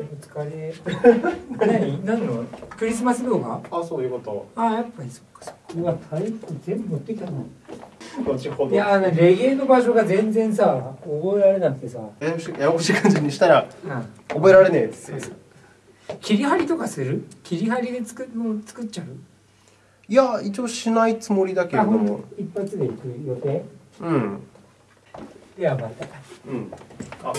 お疲れ何？何の？クリスマス動画？あそういうこと。あやっぱりそっかそっか。うわタイ全部持ってきたの。後ほど。いやあのレゲエの場所が全然さ覚えられなくてさ、ややこしいややこしい感じにしたらうん、覚えられねえです切り張りとかする？切り張りで作もう作っちゃう？いや一応しないつもりだけれども。一発で行く予定？うん。ではまた。うん。ああ